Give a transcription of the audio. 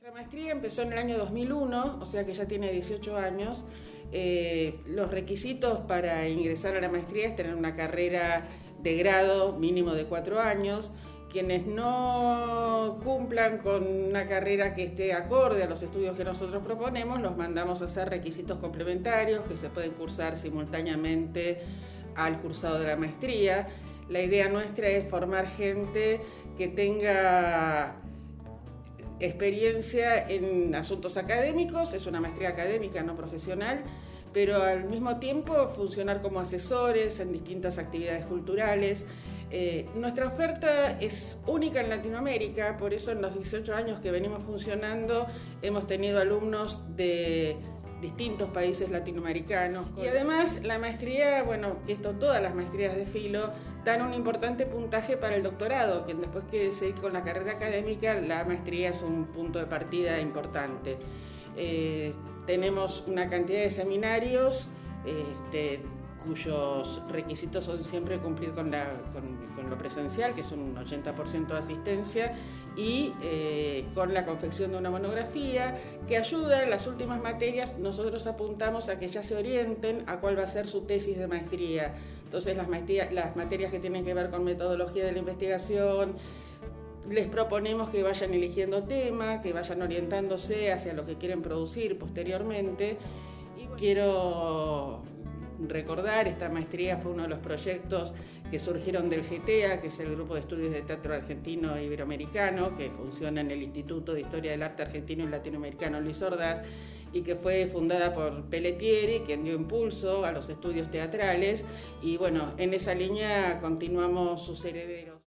Nuestra maestría empezó en el año 2001, o sea que ya tiene 18 años. Eh, los requisitos para ingresar a la maestría es tener una carrera de grado mínimo de cuatro años. Quienes no cumplan con una carrera que esté acorde a los estudios que nosotros proponemos, los mandamos a hacer requisitos complementarios que se pueden cursar simultáneamente al cursado de la maestría. La idea nuestra es formar gente que tenga experiencia en asuntos académicos, es una maestría académica, no profesional, pero al mismo tiempo funcionar como asesores en distintas actividades culturales. Eh, nuestra oferta es única en Latinoamérica, por eso en los 18 años que venimos funcionando hemos tenido alumnos de distintos países latinoamericanos. Y además la maestría, bueno, esto todas las maestrías de filo dan un importante puntaje para el doctorado, que después que seguir con la carrera académica, la maestría es un punto de partida importante. Eh, tenemos una cantidad de seminarios, este, cuyos requisitos son siempre cumplir con, lo presencial, que son un 80% de asistencia, y eh, con la confección de una monografía que ayuda en las últimas materias. Nosotros apuntamos a que ya se orienten a cuál va a ser su tesis de maestría. Entonces, las, las materias que tienen que ver con metodología de la investigación, les proponemos que vayan eligiendo tema, que vayan orientándose hacia lo que quieren producir posteriormente. Y quiero recordar, esta maestría fue uno de los proyectos que surgieron del GTA, que es el Grupo de Estudios de Teatro Argentino e Iberoamericano, que funciona en el Instituto de Historia del Arte Argentino y Latinoamericano Luis Ordaz, y que fue fundada por Pelletieri, quien dio impulso a los estudios teatrales. Y bueno, en esa línea continuamos sus herederos.